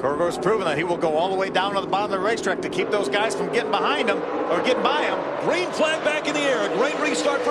Kurgo's proven that he will go all the way down to the bottom of the racetrack to keep those guys from getting behind him or getting by him. Green flag back in the air. A great restart for